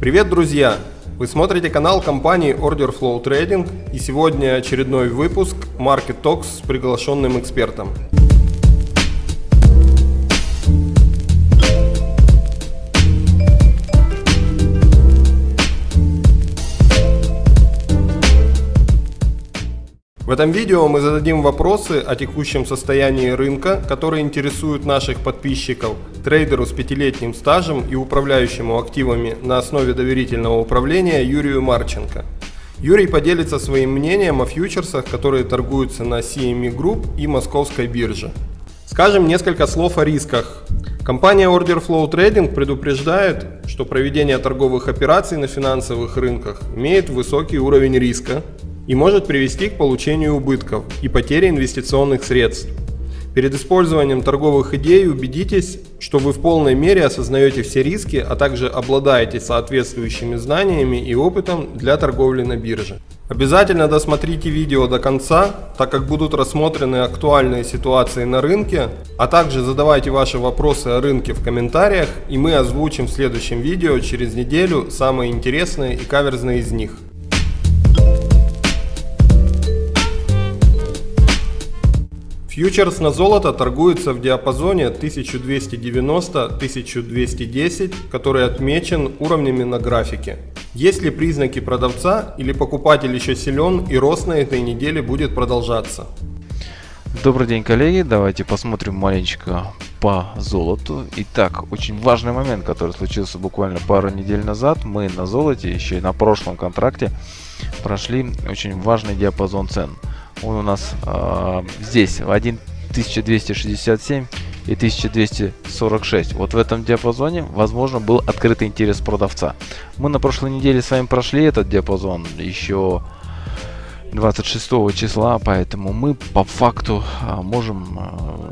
Привет, друзья! Вы смотрите канал компании Order Flow Trading и сегодня очередной выпуск Market Talks с приглашенным экспертом. В этом видео мы зададим вопросы о текущем состоянии рынка, которые интересуют наших подписчиков, трейдеру с пятилетним стажем и управляющему активами на основе доверительного управления Юрию Марченко. Юрий поделится своим мнением о фьючерсах, которые торгуются на CME Group и Московской бирже. Скажем несколько слов о рисках. Компания Order Flow Trading предупреждает, что проведение торговых операций на финансовых рынках имеет высокий уровень риска, и может привести к получению убытков и потере инвестиционных средств. Перед использованием торговых идей убедитесь, что вы в полной мере осознаете все риски, а также обладаете соответствующими знаниями и опытом для торговли на бирже. Обязательно досмотрите видео до конца, так как будут рассмотрены актуальные ситуации на рынке, а также задавайте ваши вопросы о рынке в комментариях, и мы озвучим в следующем видео через неделю самые интересные и каверзные из них. Фьючерс на золото торгуется в диапазоне 1290-1210, который отмечен уровнями на графике. Есть ли признаки продавца или покупатель еще силен и рост на этой неделе будет продолжаться? Добрый день, коллеги. Давайте посмотрим маленечко по золоту. Итак, очень важный момент, который случился буквально пару недель назад. Мы на золоте, еще и на прошлом контракте, прошли очень важный диапазон цен – он у нас э, здесь 1267 и 1246. Вот в этом диапазоне, возможно, был открытый интерес продавца. Мы на прошлой неделе с вами прошли этот диапазон еще 26 числа, поэтому мы по факту а, можем а,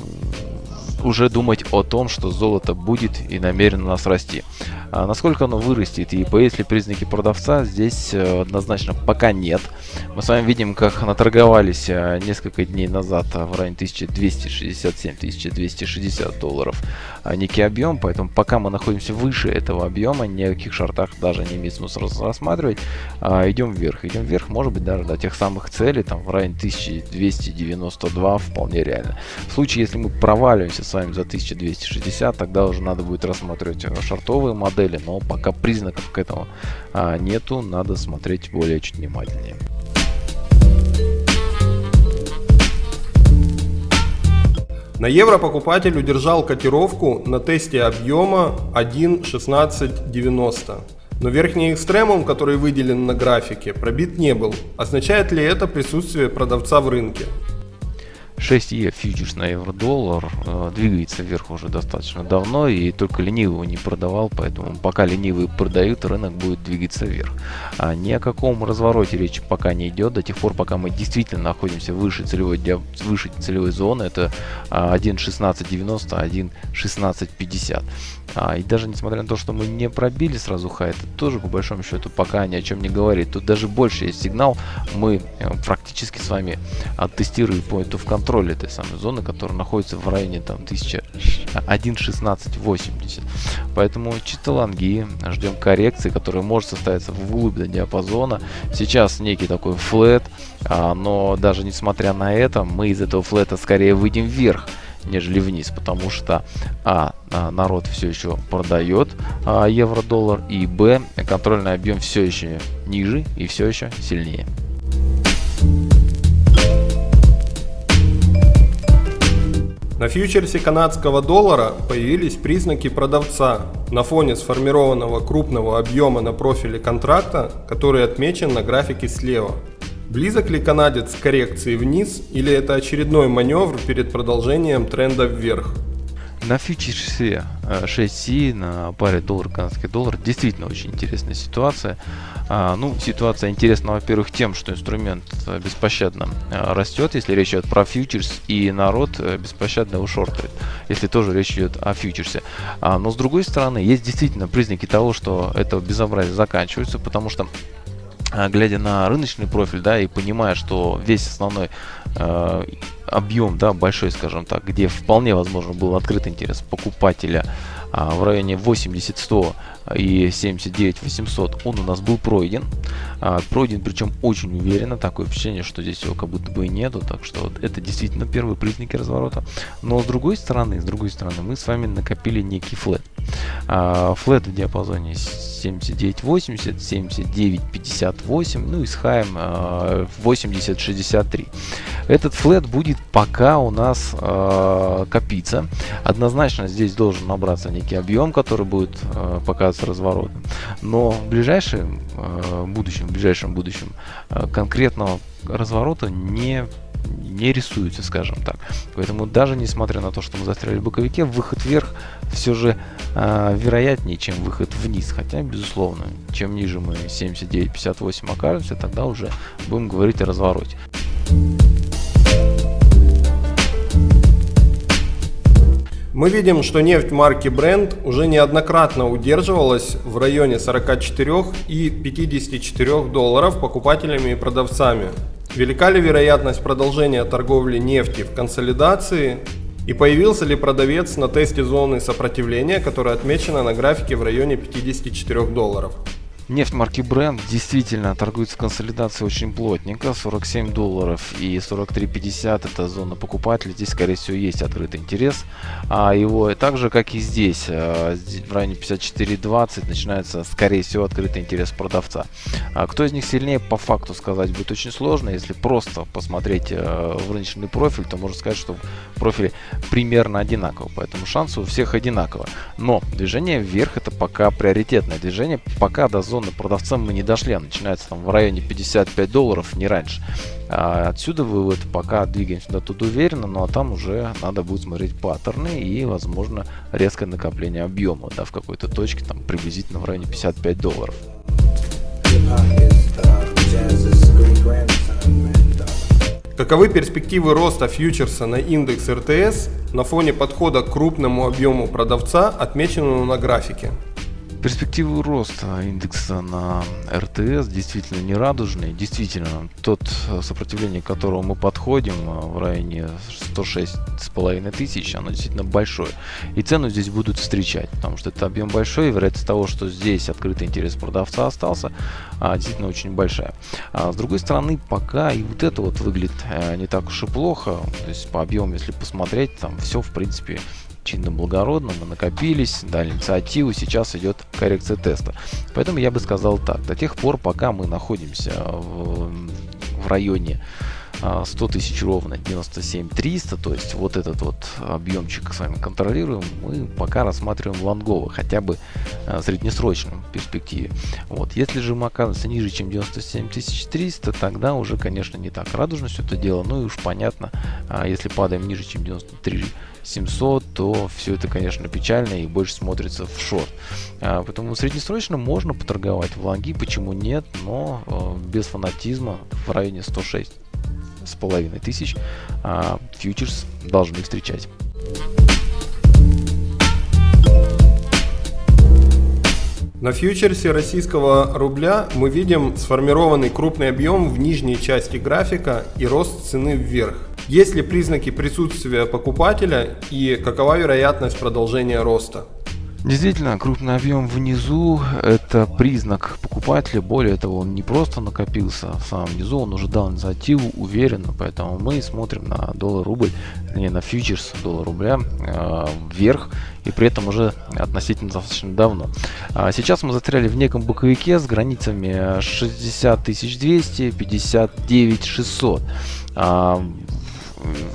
уже думать о том, что золото будет и намерено нас расти. А насколько оно вырастет и появятся ли признаки продавца, здесь э, однозначно пока нет. Мы с вами видим, как наторговались э, несколько дней назад в районе 1267-1260 долларов некий объем, поэтому пока мы находимся выше этого объема, ни о шартах даже не имеет смысла рассматривать. А, идем вверх, идем вверх, может быть даже до тех самых целей, там в районе 1292 вполне реально. В случае, если мы проваливаемся с вами за 1260, тогда уже надо будет рассматривать э, шартовые модели, но пока признаков к этому а, нету, надо смотреть более чуть внимательнее. На евро покупатель удержал котировку на тесте объема 1.1690. Но верхний экстремум, который выделен на графике, пробит не был. Означает ли это присутствие продавца в рынке? 6Е фьючерс на евро-доллар э, двигается вверх уже достаточно давно и только ленивый его не продавал, поэтому пока ленивые продают, рынок будет двигаться вверх. А ни о каком развороте речи пока не идет, до тех пор, пока мы действительно находимся выше целевой, выше целевой зоны, это 1.1690, а, 1.1650. А, и даже несмотря на то, что мы не пробили сразу хай, это тоже по большому счету пока ни о чем не говорит. Тут даже больше есть сигнал, мы э, практически с вами оттестируем point of control контроль этой самой зоны, которая находится в районе там 1.1680. Поэтому чисто лонги, ждем коррекции, которая может состояться вглубь до диапазона. Сейчас некий такой флет, а, но даже несмотря на это, мы из этого флета скорее выйдем вверх нежели вниз, потому что а, а народ все еще продает а, евро-доллар, и б, контрольный объем все еще ниже и все еще сильнее. На фьючерсе канадского доллара появились признаки продавца на фоне сформированного крупного объема на профиле контракта, который отмечен на графике слева. Близок ли канадец к коррекции вниз или это очередной маневр перед продолжением тренда вверх? На фьючерсе 6C, на паре доллар-канадский доллар, действительно очень интересная ситуация. А, ну, ситуация интересна, во-первых, тем, что инструмент э, беспощадно э, растет, если речь идет про фьючерс, и народ э, беспощадно его если тоже речь идет о фьючерсе. А, но с другой стороны, есть действительно признаки того, что это безобразие заканчивается, потому что глядя на рыночный профиль, да, и понимая, что весь основной э, объем, да, большой, скажем так, где вполне возможно был открыт интерес покупателя а, в районе 80-100 и 79 800 он у нас был пройден. А, пройден причем очень уверенно. Такое впечатление, что здесь его как будто бы и нету. Так что вот это действительно первые признаки разворота. Но с другой стороны, с другой стороны, мы с вами накопили некий флет. А, флет в диапазоне 79.80, 79.58, ну и с хаем а, 80.63. Этот флет будет пока у нас э, копиться. Однозначно здесь должен набраться некий объем, который будет показываться разворотом. Но в ближайшем будущем, в ближайшем будущем конкретного разворота не не рисуется, скажем так. Поэтому даже несмотря на то, что мы застряли в боковике, выход вверх все же э, вероятнее, чем выход вниз. Хотя, безусловно, чем ниже мы 79-58 окажемся, тогда уже будем говорить о развороте. Мы видим, что нефть марки Brent уже неоднократно удерживалась в районе 44 и 54 долларов покупателями и продавцами. Велика ли вероятность продолжения торговли нефти в консолидации и появился ли продавец на тесте зоны сопротивления, которая отмечена на графике в районе 54 долларов? Нефть марки Brent действительно торгуется в консолидации очень плотненько. 47 долларов и 43.50 это зона покупателей. Здесь, скорее всего, есть открытый интерес. А его так же, как и здесь, э, в районе 54.20 начинается, скорее всего, открытый интерес продавца. А кто из них сильнее, по факту сказать будет очень сложно. Если просто посмотреть э, в рыночный профиль, то можно сказать, что профили примерно одинаковы. Поэтому шансы у всех одинаковые. Но движение вверх это пока приоритетное движение. Пока до зоны зоны продавцам мы не дошли, а начинается там в районе 55 долларов, не раньше. А отсюда вывод, пока двигаемся до туда уверенно, ну а там уже надо будет смотреть паттерны и, возможно, резкое накопление объема, да, в какой-то точке, там приблизительно в районе 55 долларов. Каковы перспективы роста фьючерса на индекс РТС на фоне подхода к крупному объему продавца, отмеченному на графике? Перспективы роста индекса на РТС действительно не радужные. Действительно, тот э, сопротивление, к которому мы подходим э, в районе 106,5 тысяч, оно действительно большое. И цену здесь будут встречать, потому что это объем большой, и вероятность того, что здесь открытый интерес продавца остался, а, действительно очень большая. А с другой стороны, пока и вот это вот выглядит э, не так уж и плохо. То есть по объему, если посмотреть, там все в принципе чинно благородно, мы накопились, дали инициативу, сейчас идет коррекция теста. Поэтому я бы сказал так, до тех пор, пока мы находимся в, в районе 100 а, тысяч ровно 97 300 то есть вот этот вот объемчик с вами контролируем мы пока рассматриваем лонгово хотя бы а, среднесрочном перспективе вот если же мы оказываемся ниже чем 97 300 тогда уже конечно не так радужно все это дело ну и уж понятно а, если падаем ниже чем 93 700, то все это, конечно, печально и больше смотрится в шорт. Поэтому среднесрочно можно поторговать в лонги, почему нет, но без фанатизма в районе 106 с половиной тысяч а, фьючерс должны встречать. На фьючерсе российского рубля мы видим сформированный крупный объем в нижней части графика и рост цены вверх. Есть ли признаки присутствия покупателя и какова вероятность продолжения роста? Действительно, крупный объем внизу – это признак покупателя. Более того, он не просто накопился в самом низу, он уже дал инициативу уверенно. Поэтому мы смотрим на доллар-рубль, не на фьючерс доллар-рубля э, вверх. И при этом уже относительно достаточно давно. А сейчас мы застряли в неком боковике с границами 60 200, 59 600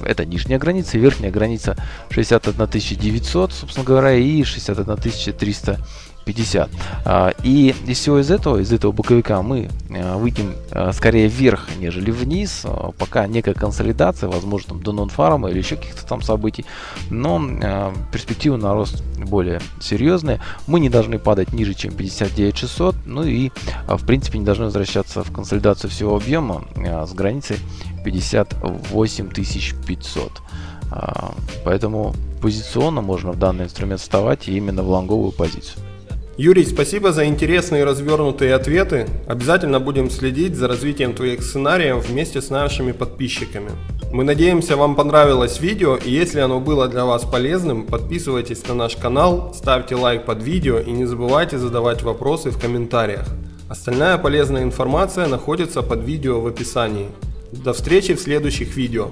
это нижняя граница, верхняя граница 61 900, собственно говоря, и 61 300 50. А, и из всего из этого, из этого боковика мы э, выйдем э, скорее вверх, нежели вниз. Э, пока некая консолидация, возможно, там, до нон-фарма или еще каких-то там событий. Но перспективы на рост более серьезные. Мы не должны падать ниже, чем 59 600, Ну и, в принципе, не должны возвращаться в консолидацию всего объема с границей 58 500. А, поэтому позиционно можно в данный инструмент вставать именно в лонговую позицию. Юрий, спасибо за интересные и развернутые ответы. Обязательно будем следить за развитием твоих сценариев вместе с нашими подписчиками. Мы надеемся вам понравилось видео и если оно было для вас полезным, подписывайтесь на наш канал, ставьте лайк под видео и не забывайте задавать вопросы в комментариях. Остальная полезная информация находится под видео в описании. До встречи в следующих видео.